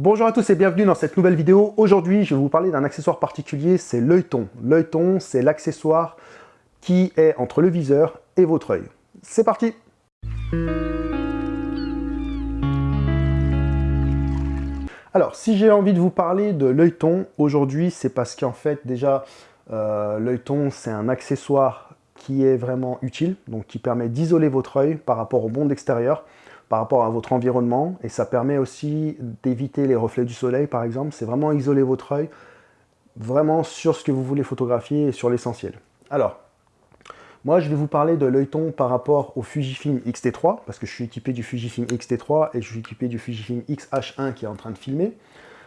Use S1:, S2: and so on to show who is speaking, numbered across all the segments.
S1: Bonjour à tous et bienvenue dans cette nouvelle vidéo. Aujourd'hui, je vais vous parler d'un accessoire particulier, c'est l'œilleton. L'œilleton, c'est l'accessoire qui est entre le viseur et votre œil. C'est parti Alors, si j'ai envie de vous parler de l'œilleton aujourd'hui, c'est parce qu'en fait, déjà, euh, l'œilleton, c'est un accessoire qui est vraiment utile, donc qui permet d'isoler votre œil par rapport au monde extérieur, par rapport à votre environnement, et ça permet aussi d'éviter les reflets du soleil, par exemple. C'est vraiment isoler votre œil vraiment sur ce que vous voulez photographier et sur l'essentiel. Alors, moi, je vais vous parler de l'œilleton par rapport au Fujifilm X-T3, parce que je suis équipé du Fujifilm X-T3 et je suis équipé du Fujifilm X-H1 qui est en train de filmer.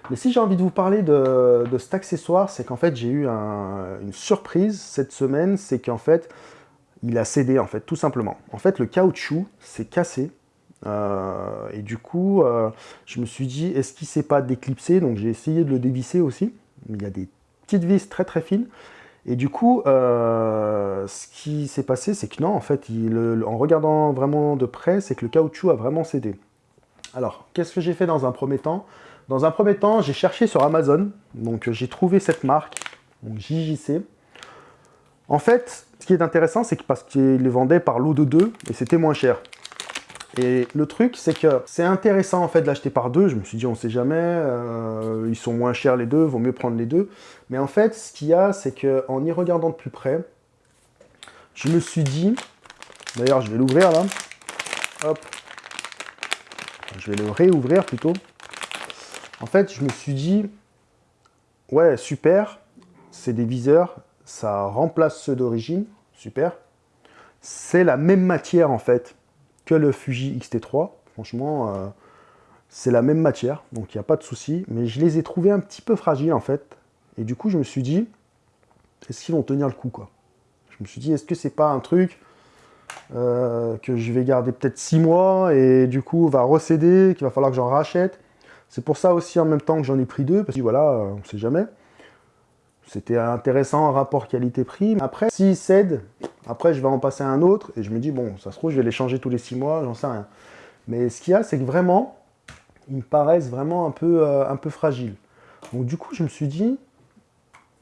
S1: Mais si j'ai envie de vous parler de, cet accessoire, c'est qu'en fait, j'ai eu une surprise cette semaine, c'est qu'en fait, il a cédé, en fait, tout simplement. En fait, le caoutchouc s'est cassé, euh, et du coup, euh, je me suis dit, est-ce qu'il ne s'est pas déclipsé? Donc j'ai essayé de le dévisser aussi, il y a des petites vis très très fines, et du coup, euh, ce qui s'est passé, c'est que non, en fait, en regardant vraiment de près, c'est que le caoutchouc a vraiment cédé. Alors, qu'est-ce que j'ai fait dans un premier temps? Dans un premier temps, j'ai cherché sur Amazon, donc j'ai trouvé cette marque, donc JJC. En fait, ce qui est intéressant, c'est que parce qu'ils les vendaient par lot de deux, et c'était moins cher. Et le truc, c'est que c'est intéressant en fait de l'acheter par deux. Je me suis dit, on sait jamais, euh, ils sont moins chers les deux, vaut mieux prendre les deux. Mais en fait, ce qu'il y a, c'est qu'en y regardant de plus près, je me suis dit, d'ailleurs, je vais l'ouvrir là. Hop. Je vais le réouvrir plutôt. En fait, je me suis dit, ouais, super, c'est des viseurs, ça remplace ceux d'origine, super. C'est la même matière en fait le Fuji X-T3. Franchement, euh, c'est la même matière, donc il n'y a pas de souci. Mais je les ai trouvés un petit peu fragiles en fait. Et du coup, je me suis dit, est-ce qu'ils vont tenir le coup quoi? Je me suis dit, est-ce que c'est pas un truc euh, que je vais garder peut-être 6 mois et du coup va recéder, qu'il va falloir que j'en rachète? C'est pour ça aussi en même temps que j'en ai pris deux, parce que voilà, on sait jamais. C'était intéressant en rapport qualité-prix. Après, s'il cède, après je vais en passer un autre, et je me dis, bon, ça se trouve, je vais les changer tous les six mois, j'en sais rien. Mais ce qu'il y a, c'est que vraiment, ils me paraissent vraiment un peu, euh, un fragiles. Donc du coup, je me suis dit,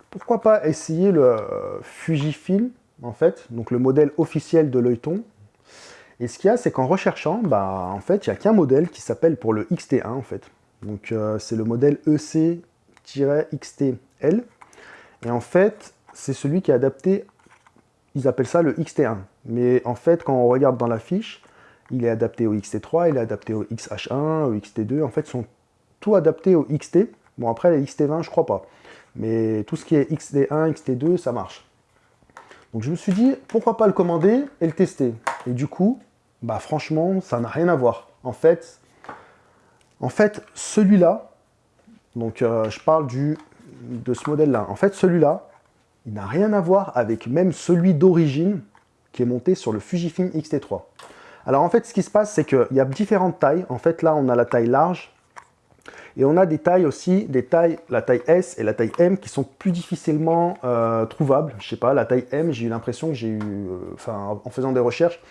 S1: pourquoi pas essayer le euh, Fujifilm, en fait, donc le modèle officiel de l'œilleton. Et ce qu'il y a, c'est qu'en recherchant, bah, en fait, il n'y a qu'un modèle qui s'appelle pour le XT1, en fait. Donc euh, c'est le modèle EC-XTL. Et en fait, c'est celui qui est adapté, ils appellent ça le XT1. Mais en fait, quand on regarde dans la fiche, il est adapté au XT3, il est adapté au XH1, au XT2. En fait, ils sont tout adaptés au XT. Bon, après, les XT20, je crois pas. Mais tout ce qui est XT1, XT2, ça marche. Donc je me suis dit, pourquoi pas le commander et le tester Et du coup, bah franchement, ça n'a rien à voir. En fait, en fait celui-là, donc euh, je parle du de ce modèle-là. En fait, celui-là, il n'a rien à voir avec même celui d'origine qui est monté sur le Fujifilm X-T3. Alors en fait, ce qui se passe, c'est qu'il y a différentes tailles. En fait, là, on a la taille large. Et on a des tailles aussi, des tailles, la taille S et la taille M qui sont plus difficilement euh, trouvables. Je sais pas, la taille M, j'ai eu l'impression que j'ai eu, euh, en faisant des recherches,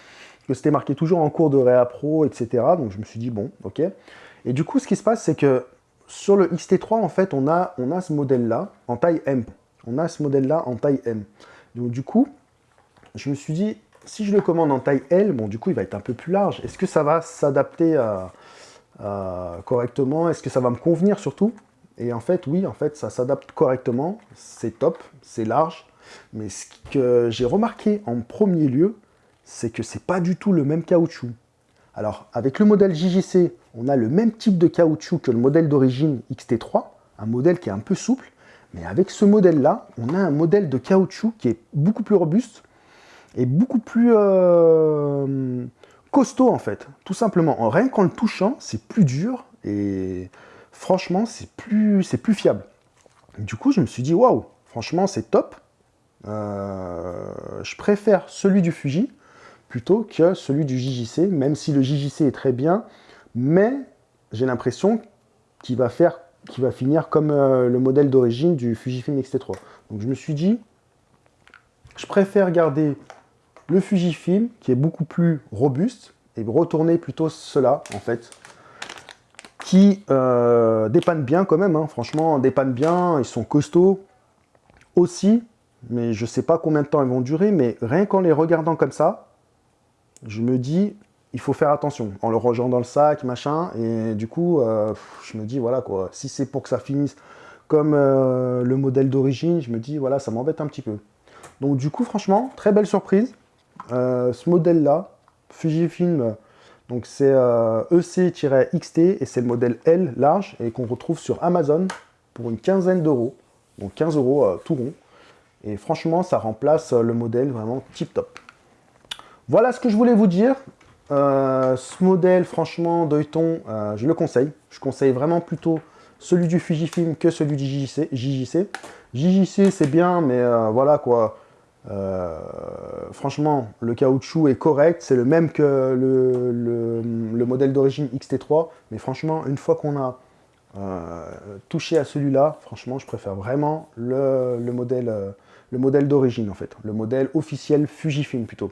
S1: que c'était marqué toujours en cours de Réa Pro, etc. Donc je me suis dit, bon, ok. Et du coup, ce qui se passe, c'est que sur le XT3, en fait, on a, on a ce modèle-là en taille M. On a ce modèle-là en taille M. Donc du coup, je me suis dit, si je le commande en taille L, bon, du coup, il va être un peu plus large. Est-ce que ça va s'adapter correctement? Est-ce que ça va me convenir surtout? Et en fait, oui, en fait, ça s'adapte correctement. C'est top, c'est large. Mais ce que j'ai remarqué en premier lieu, c'est que c'est pas du tout le même caoutchouc. Alors, avec le modèle JJC, on a le même type de caoutchouc que le modèle d'origine XT3, un modèle qui est un peu souple, mais avec ce modèle-là, on a un modèle de caoutchouc qui est beaucoup plus robuste et beaucoup plus euh, costaud en fait, tout simplement. Rien qu'en le touchant, c'est plus dur et franchement, c'est plus, fiable. Du coup, je me suis dit, waouh, franchement, c'est top. Euh, je préfère celui du Fuji, plutôt que celui du JJC, même si le JJC est très bien, mais j'ai l'impression qu'il va finir comme euh, le modèle d'origine du Fujifilm X-T3. Donc je me suis dit, je préfère garder le Fujifilm, qui est beaucoup plus robuste, et retourner plutôt cela, en fait, qui euh, dépannent bien quand même, hein. franchement, dépannent bien, ils sont costauds aussi, mais je sais pas combien de temps ils vont durer, mais rien qu'en les regardant comme ça, je me dis, il faut faire attention, en le rangeant dans le sac, machin, et du coup, euh, je me dis, voilà quoi, si c'est pour que ça finisse comme euh, le modèle d'origine, je me dis, voilà, ça m'embête un petit peu. Donc du coup, franchement, très belle surprise, ce modèle-là, Fujifilm donc c'est EC-XT euh, et c'est le modèle L large et qu'on retrouve sur Amazon pour une quinzaine d'euros. Donc 15 euros euh, tout rond. Et franchement, ça remplace euh, le modèle vraiment tip top. Voilà ce que je voulais vous dire. Ce modèle, franchement, Deuton, je le conseille. Je conseille vraiment plutôt celui du Fujifilm que celui du JJC. JJC, c'est bien, mais voilà quoi euh, franchement, le caoutchouc est correct, c'est le même que le, modèle d'origine XT3, mais franchement, une fois qu'on a euh, touché à celui-là, franchement, je préfère vraiment le, modèle, euh, le modèle d'origine, en fait, le modèle officiel Fujifilm plutôt.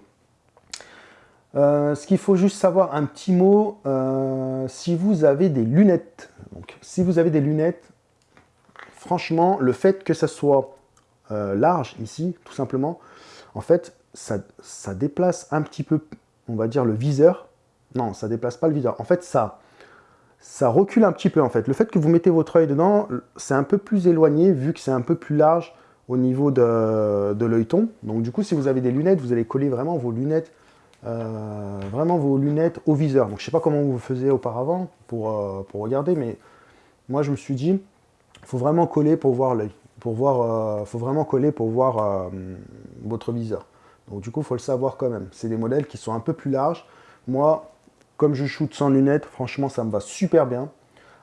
S1: Ce qu'il faut juste savoir, un petit mot, si vous avez des lunettes, si vous avez des lunettes, franchement, le fait que ça soit euh, large ici, tout simplement, en fait, ça, déplace un petit peu, on va dire, le viseur. Non, ça déplace pas le viseur. En fait, ça, ça recule un petit peu, en fait. Le fait que vous mettez votre œil dedans, c'est un peu plus éloigné, vu que c'est un peu plus large au niveau de, de l'œilleton. Donc, du coup, si vous avez des lunettes, vous allez coller vraiment vos lunettes euh, vraiment vos lunettes au viseur. Donc je sais pas comment vous faisiez auparavant pour, euh, pour regarder, mais moi je me suis dit, faut vraiment coller pour voir l'œil pour voir, euh, faut vraiment coller pour voir votre viseur. Donc du coup, il faut le savoir quand même. C'est des modèles qui sont un peu plus larges. Moi, comme je shoot sans lunettes, franchement, ça me va super bien.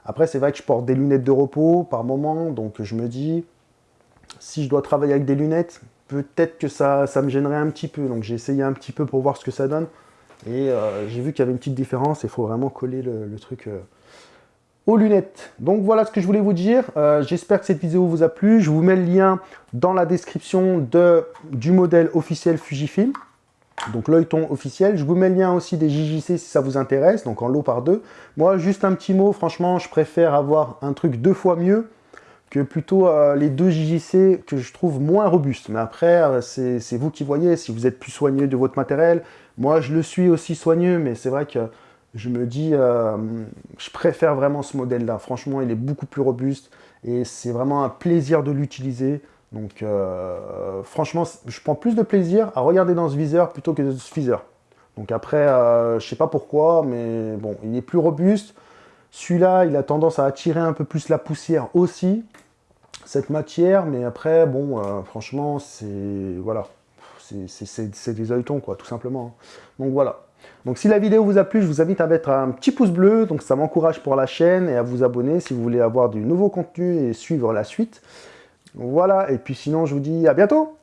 S1: Après, c'est vrai que je porte des lunettes de repos par moment, donc je me dis, si je dois travailler avec des lunettes, peut-être que ça, me gênerait un petit peu. Donc j'ai essayé un petit peu pour voir ce que ça donne. Et euh, j'ai vu qu'il y avait une petite différence, il faut vraiment coller le, truc aux lunettes. Donc voilà ce que je voulais vous dire. Euh, j'espère que cette vidéo vous a plu. Je vous mets le lien dans la description de, du modèle officiel Fujifilm. Donc l'œilleton officiel. Je vous mets le lien aussi des JJC si ça vous intéresse, donc en lot par deux. Moi, juste un petit mot, franchement, je préfère avoir un truc deux fois mieux que plutôt euh, les deux JJC que je trouve moins robustes. Mais après, euh, c'est vous qui voyez, si vous êtes plus soigneux de votre matériel. Moi, je le suis aussi soigneux, mais c'est vrai que je me dis, euh, je préfère vraiment ce modèle-là. Franchement, il est beaucoup plus robuste et c'est vraiment un plaisir de l'utiliser. Donc, franchement, je prends plus de plaisir à regarder dans ce viseur plutôt que dans ce viseur. Donc après, euh, je sais pas pourquoi, mais bon, il est plus robuste. Celui-là, il a tendance à attirer un peu plus la poussière aussi, cette matière. Mais après, bon, franchement, c'est voilà, c'est des œilletons, quoi, tout simplement. Donc voilà. Donc si la vidéo vous a plu, je vous invite à mettre un petit pouce bleu, donc ça m'encourage pour la chaîne, et à vous abonner si vous voulez avoir du nouveau contenu et suivre la suite. Voilà, et puis sinon je vous dis à bientôt